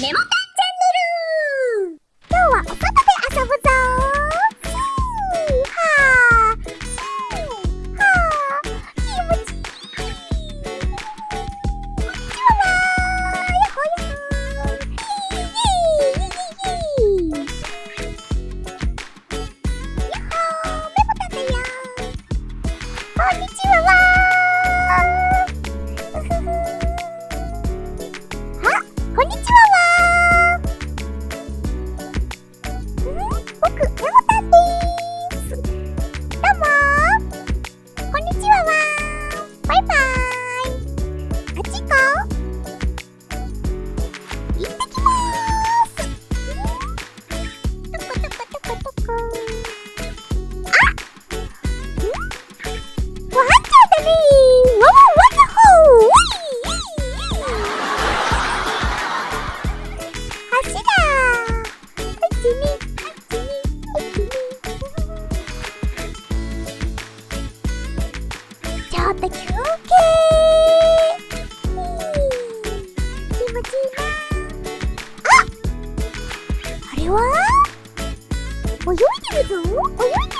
メモタ泳いでるぞ。泳いでる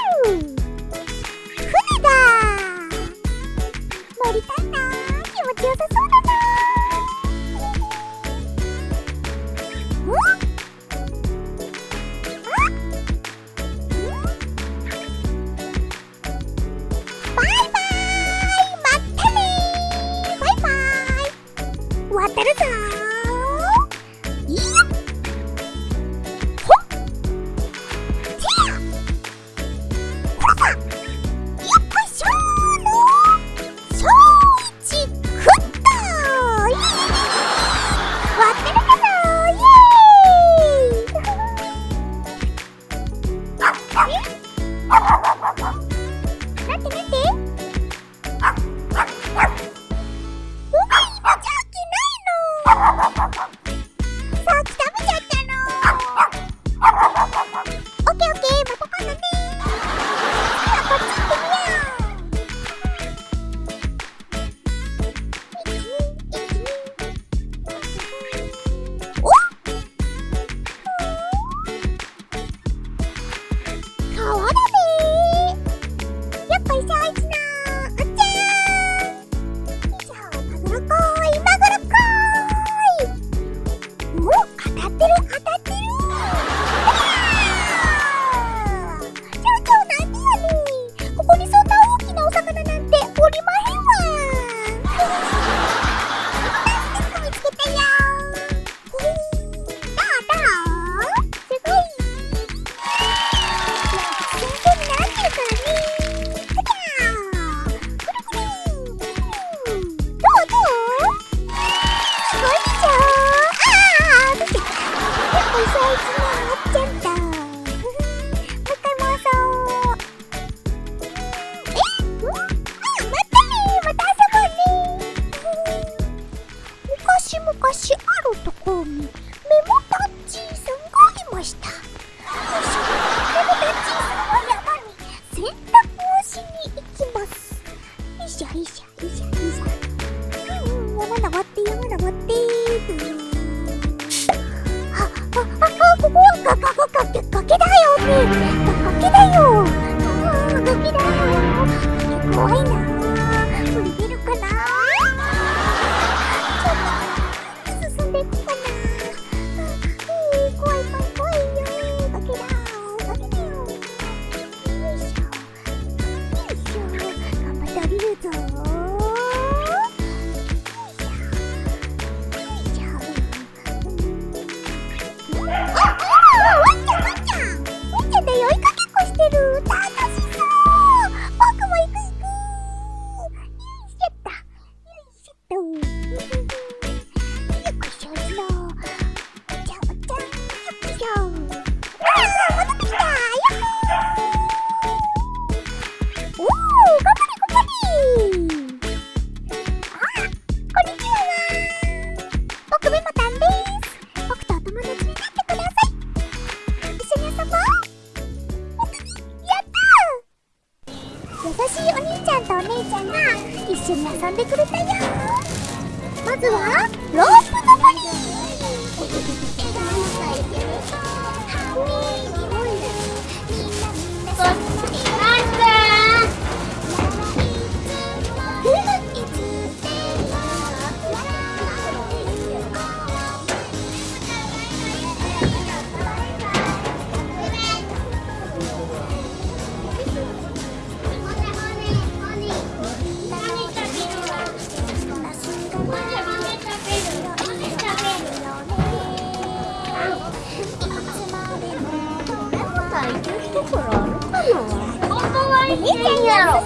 ミガキだよ。キだよ。怖いな。やろ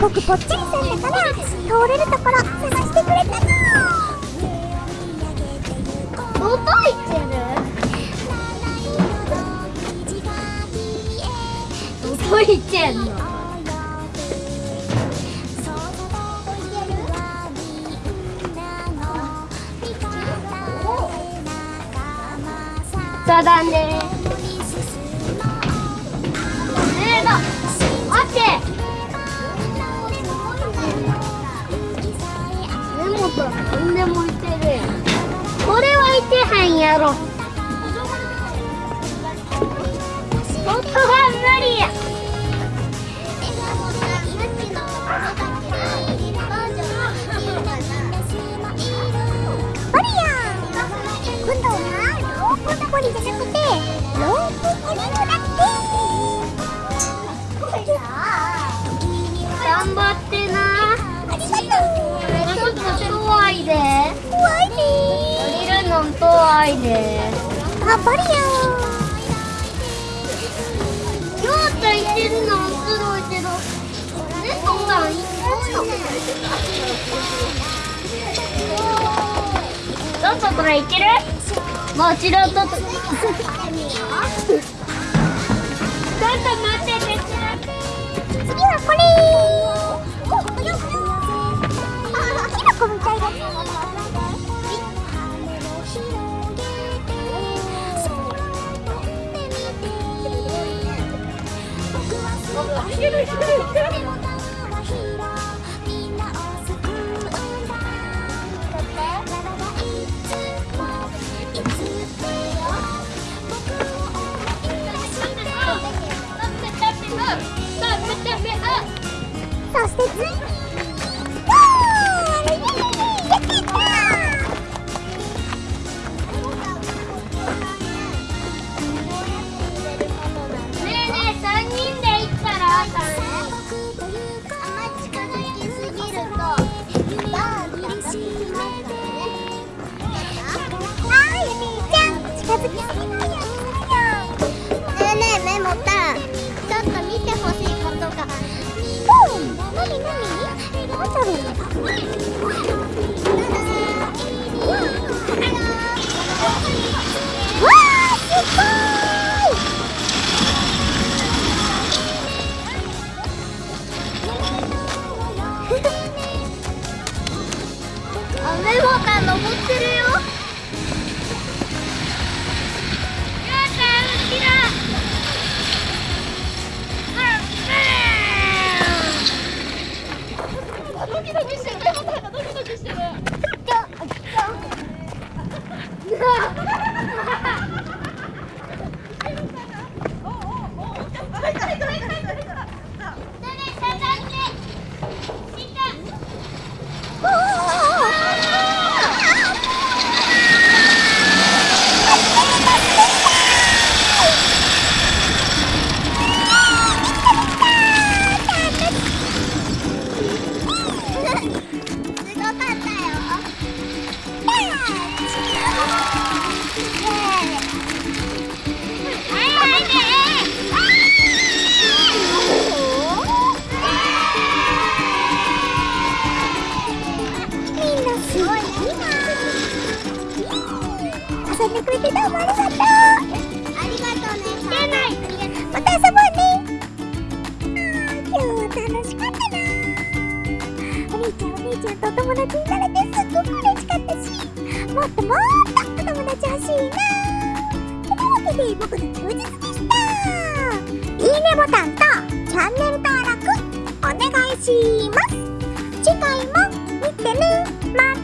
僕ぽっちりさんだから通れるところ探してくれたの？どこ行ってるどこ行ってんの？そうだね根本何でもいてる。やんこれはいてへんやろ。本当は無理や。バリアン今度はローじゃなくて遠いであバリアりょうちゃん行ってるの面白いけど。猫さん行ってるのちょっとこれいける？もちろんとっと。ちょっと待ってて。ン次はこれ。おキノコみたいだ。ねいけるうんなになになんだろうわーすごいあメモタン登ってるよ。 아, 싫어. 達になれてすっごく嬉しかったしもっともっとお友達欲しいなというわけで僕の休日でしたいいねボタンとチャンネル登録お願いします。次回も見てねまた